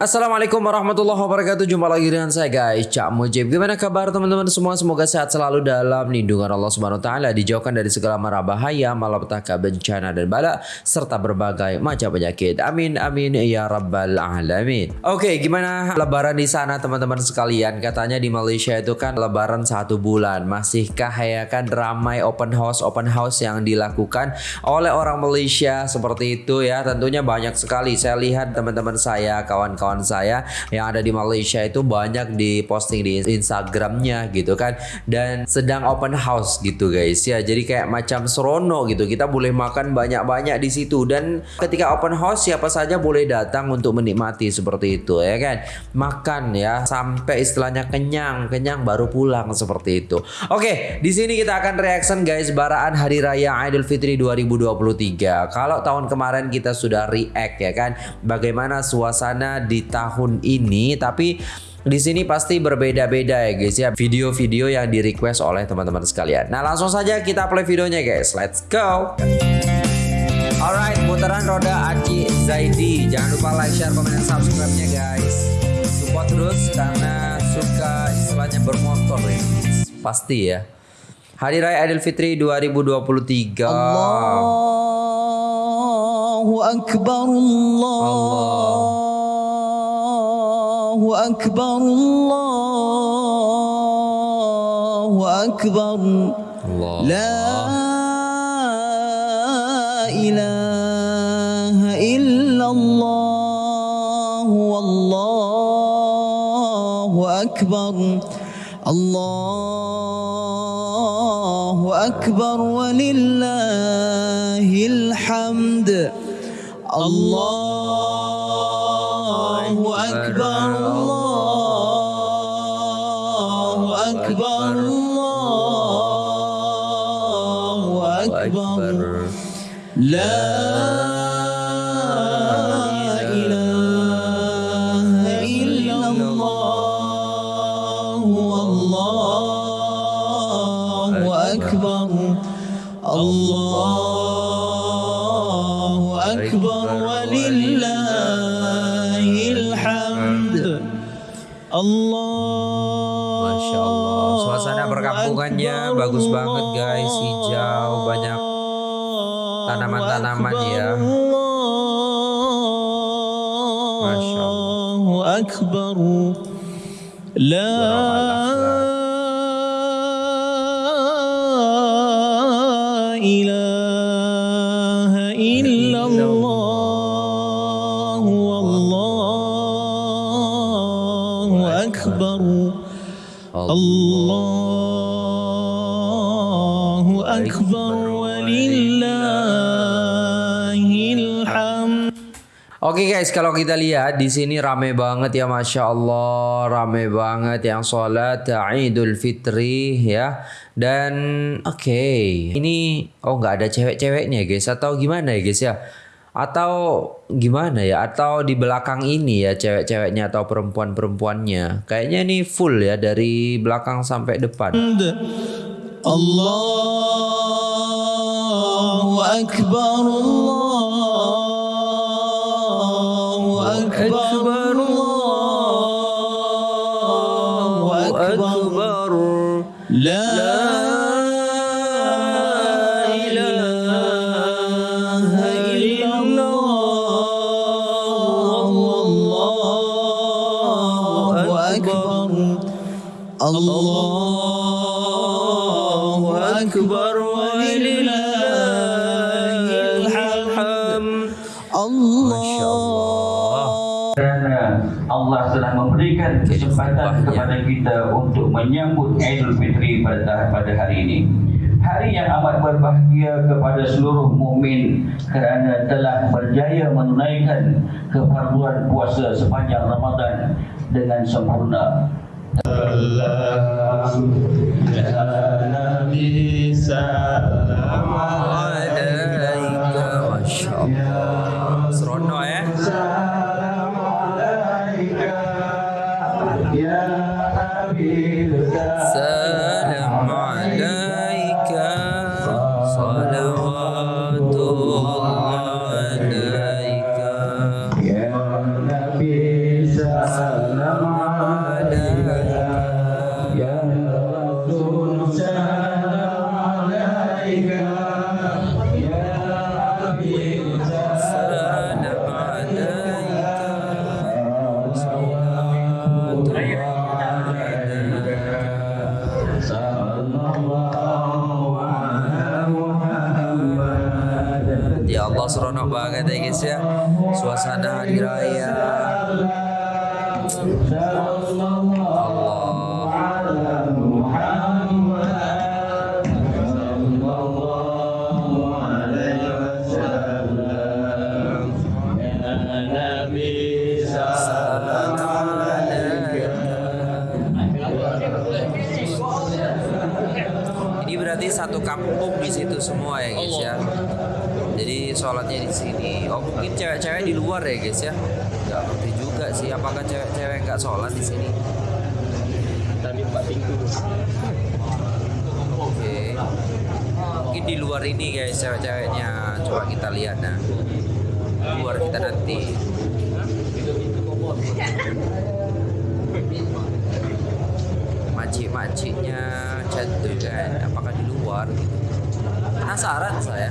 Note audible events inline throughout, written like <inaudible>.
Assalamualaikum warahmatullahi wabarakatuh. Jumpa lagi dengan saya guys. Cak Mujib. Gimana kabar teman-teman semua? Semoga sehat selalu dalam lindungan Allah Subhanahu Taala Dijauhkan dari segala mara bahaya Malapetaka bencana dan bala Serta berbagai macam penyakit. Amin amin ya rabbal alamin. Oke gimana lebaran di sana teman-teman sekalian? Katanya di Malaysia itu kan lebaran satu bulan. Masihkah ya kan ramai open house Open house yang dilakukan oleh orang Malaysia? Seperti itu ya Tentunya banyak sekali. Saya lihat teman-teman saya Kawan-kawan kawan saya yang ada di Malaysia itu banyak di posting di Instagramnya gitu kan. Dan sedang open house gitu guys ya. Jadi kayak macam serono gitu. Kita boleh makan banyak-banyak di situ. Dan ketika open house siapa saja boleh datang untuk menikmati seperti itu ya kan. Makan ya. Sampai istilahnya kenyang. Kenyang baru pulang seperti itu. Oke di sini kita akan reaction guys baraan hari raya Idul Fitri 2023 kalau tahun kemarin kita sudah react ya kan. Bagaimana suasana di tahun ini tapi di sini pasti berbeda-beda ya guys ya video-video yang di request oleh teman-teman sekalian. Nah langsung saja kita play videonya guys. Let's go. Alright, putaran roda Aci Zaidi. Jangan lupa like, share, komen, dan subscribe-nya guys. Support terus karena suka istilahnya bermotor ya. Pasti ya. Hari Raya Idul Fitri 2023. Allahu Akbar Allah. Allah. أكبر الله أكبر. الله. لا إله إلا الله والله أكبر. الله أكبر ولله الحمد. الله أكبر. أكبر. لا إله إلا الله والله أكبر. الله أكبر ولله الحمد. الله ما شاء الله Suasana perkampungannya bagus banget guys, hijau banyak tanaman-tanaman ya. Masya Allah. Akbar. La Allahu Akbar Oke okay guys, kalau kita lihat di sini rame banget ya, masya Allah, rame banget yang sholat Idul Fitri ya. Dan oke, okay, ini oh nggak ada cewek-ceweknya guys, atau gimana ya guys ya? Atau gimana ya? Atau di belakang ini ya cewek-ceweknya atau perempuan-perempuannya. Kayaknya ini full ya dari belakang sampai depan. Allahu akbar Allahu akbar memberikan kesempatan kepada kita untuk menyambut Idul Fitri pada pada hari ini. Hari yang amat berbahagia kepada seluruh mukmin kerana telah berjaya menunaikan kefarduan puasa sepanjang Ramadan dengan sempurna. Salam ya Nabi salam alaika masyaallah. Masya sholatnya di sini. Oh mungkin cewek-cewek di luar ya guys ya. Gak ngerti juga sih apakah cewek-cewek nggak sholat di sini. Tadi empat pintu. Oke. Mungkin di luar ini guys cewek-ceweknya. Coba kita lihat nah. Luar kita nanti. Makcik-makciknya cantik kan. Apakah di luar gitu? Penasaran saya.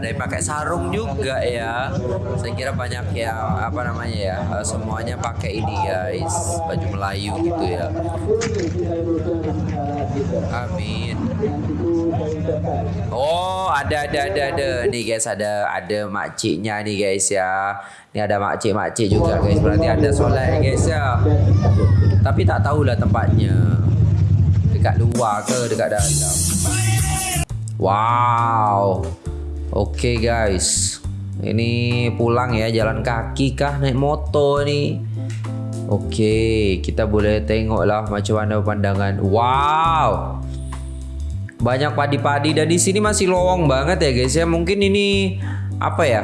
ada yang pakai sarung juga ya. Saya kira banyak yang apa namanya ya eh, semuanya pakai ini guys. Baju Melayu gitu ya. Amin. Oh ada ada ada ada. Nih guys ada ada makciknya nih guys ya. Ini ada makcik makcik juga guys. Berarti ada ya guys ya. Tapi tak tahulah tempatnya. Dekat luar ke dekat dalam? Wow Oke guys, ini pulang ya jalan kaki kah naik motor nih? Oke, kita boleh tengok lah macam mana pandangan. Wow, banyak padi-padi dan di sini masih lowong banget ya guys ya. Mungkin ini apa ya?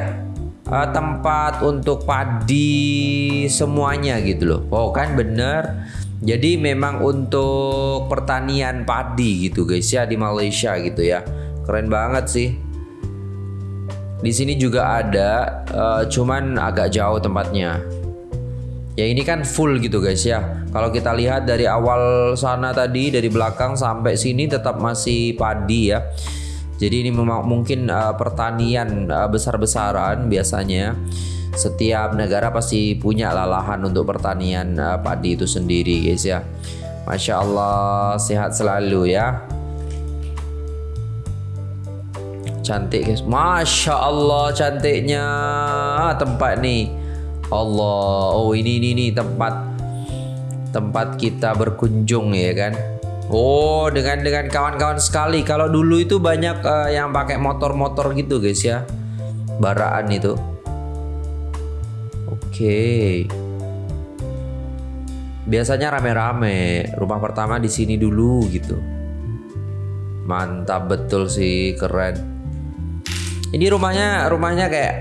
eh, tempat untuk padi semuanya gitu loh. Oh kan bener. Jadi memang untuk pertanian padi gitu guys ya di Malaysia gitu ya. Keren banget sih. Di sini juga ada, eh, cuman agak jauh tempatnya. Ya ini kan full gitu guys ya. Kalau kita lihat dari awal sana tadi dari belakang sampai sini tetap masih padi ya. Jadi ini memang mungkin eh, pertanian eh, besar-besaran biasanya. Setiap negara pasti punya lah lahan untuk pertanian eh, padi itu sendiri guys ya. Masya Allah sehat selalu ya. Cantik guys. Masya Allah cantiknya tempat nih. Allah. Oh ini ini nih tempat tempat kita berkunjung ya kan. Oh dengan dengan kawan-kawan sekali. Kalau dulu itu banyak eh, yang pakai motor-motor gitu guys ya. Baraan itu. Oke. Biasanya rame-rame. Rumah pertama di sini dulu gitu. Mantap betul sih, keren. Ini rumahnya rumahnya kayak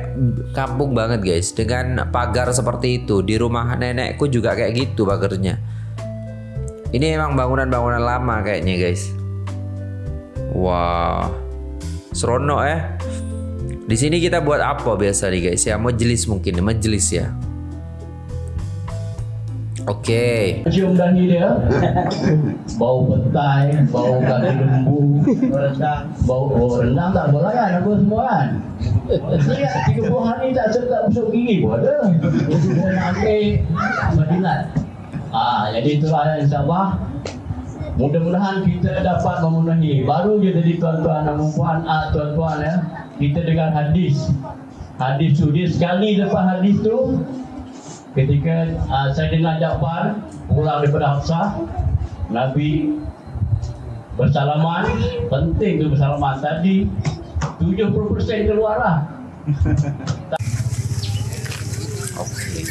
kampung banget guys dengan pagar seperti itu. Di rumah nenekku juga kayak gitu pagarnya. Ini emang bangunan-bangunan lama kayaknya guys. Wah, seronok ya. Di sini kita buat apa biasa nih guys ya? Majelis mungkin, majelis ya. Oke. Cium dahi dia. <laughs> Bau petai Bau kaki lembu. Rendang Bau oh, rendang tak boleh kan Aku semua kan. Saya 30 hari tak sedap busuk gigi pun ada. Semua nak ambil Madinat Ah, Jadi itulah insyaAllah Mudah-mudahan kita dapat memenuhi. Baru je jadi tuan-tuan dan puan ah, Tuan-tuan ya. Kita dengar hadis. Hadis tu Dia sekali lepas hadis tu ketika uh, saya dengar Ja'far pulang daripada Hafsah Nabi bersalaman penting tu bersalaman tadi 70% keluar lah Oke.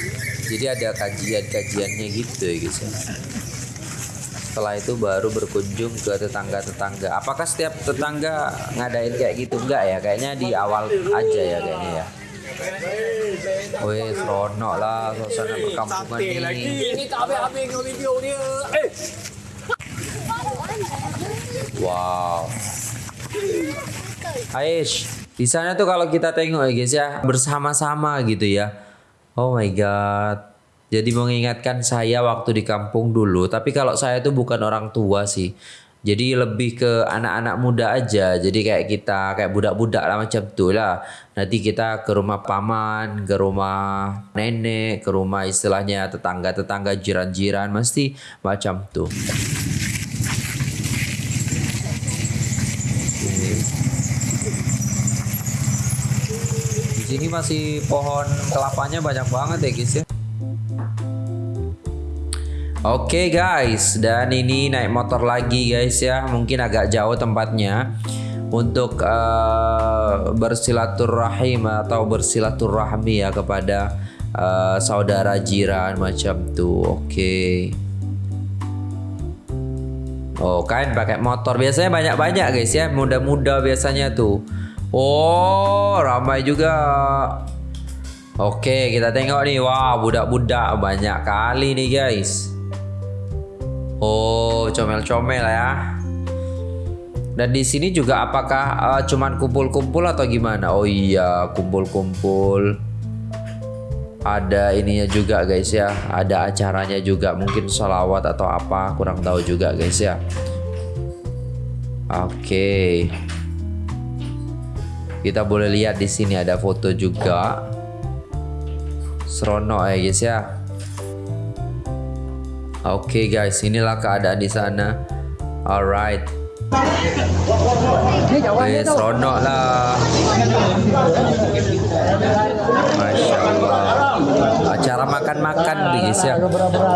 Jadi ada kajian-kajiannya gitu ya guys ya. Setelah itu baru berkunjung ke tetangga-tetangga. Apakah setiap tetangga ngadain kayak gitu enggak ya? Kayaknya di awal aja ya kayaknya ya. Wih, seronok lah suasana perkampungan ini. Ini tak habis-habis dengan video dia. Eh, Wow. Aish, di sana tuh kalau kita tengok ya guys ya bersama-sama gitu ya. Oh my god. Jadi mengingatkan saya waktu di kampung dulu. Tapi kalau saya tuh bukan orang tua sih. Jadi lebih ke anak-anak muda aja. Jadi kayak kita kayak budak-budak lah macam tuh lah. Nanti kita ke rumah paman, ke rumah nenek, ke rumah istilahnya tetangga-tetangga jiran-jiran mesti macam tuh. Di sini masih pohon kelapanya banyak banget ya guys ya. Oke guys, dan ini naik motor lagi guys ya. Mungkin agak jauh tempatnya untuk eh, bersilaturahim atau bersilaturahmi ya kepada eh, saudara jiran macam tuh. Oke. Oh kan pakai motor biasanya banyak-banyak guys ya muda-muda biasanya tuh. Oh ramai juga. Oke kita tengok nih wah budak-budak banyak kali nih guys. Oh comel-comel ya. Dan di sini juga apakah eh, cuman kumpul-kumpul atau gimana? Oh iya kumpul-kumpul. Ada ininya juga guys ya, ada acaranya juga mungkin sholawat atau apa kurang tahu juga guys ya. Oke. Kita boleh lihat di sini ada foto juga. Seronok ya guys ya. Oke guys, inilah keadaan di sana. Alright. Eh, seronok lah. Masya Allah. Acara makan-makan guys ya.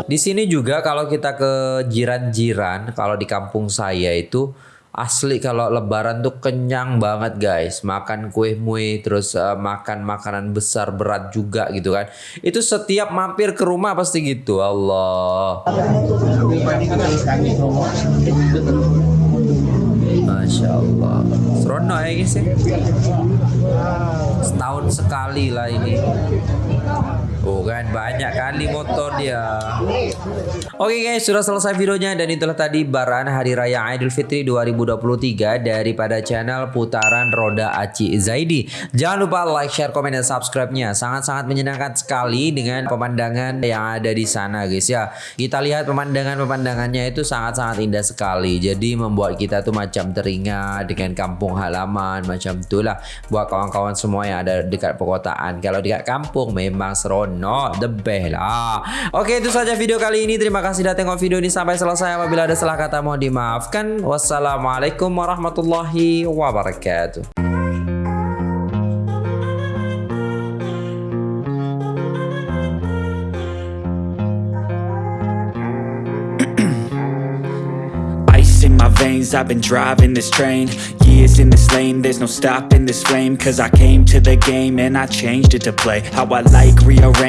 Di sini juga kalau kita ke jiran-jiran, kalau di kampung saya itu asli kalau lebaran tuh kenyang banget guys. Makan kue mue terus eh, makan makanan besar berat juga gitu kan. Itu setiap mampir ke rumah pasti gitu Allah. Masya Allah. Seronok ya guys ya? Setahun sekali lah ini Oh kan banyak kali motor dia. Oke guys sudah selesai videonya Dan itulah tadi baran Hari Raya Idul Fitri 2023 Daripada channel Putaran Roda Aci Zaidi. Jangan lupa like, share, komen, dan subscribe-nya. Sangat-sangat menyenangkan sekali Dengan pemandangan yang ada di sana guys ya. Kita lihat pemandangan-pemandangannya itu sangat-sangat indah sekali. Jadi membuat kita tuh macam teringat Dengan kampung halaman Macam itulah. Buat kawan-kawan semua yang ada dekat perkotaan. Kalau dekat kampung memang seronok The best. Lah Oke itu saja video kali ini. Terima kasih sudah tengok video ini sampai selesai. Apabila ada salah kata mohon dimaafkan. Wassalamualaikum warahmatullahi wabarakatuh. <clears throat> I've been driving this train. Years in this lane, there's no stopping this flame. Cause I came to the game and I changed it to play. How I like, rearrange